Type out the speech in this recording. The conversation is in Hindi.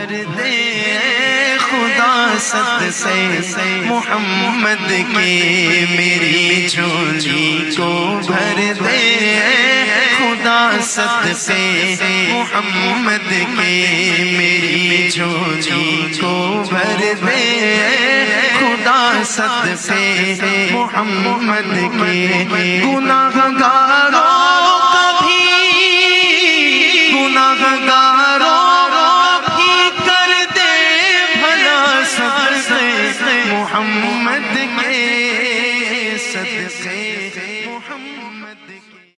भर दे खुदा सद से मोहम्मद के मेरी झोली को भर दे खुदा सद से मोहम्मद के मेरी झोली को भर दे खुदा सद से मोहम्मद के गुनाहगारों कभी गुनाहगार मोहम्मद के सदके मोहम्मद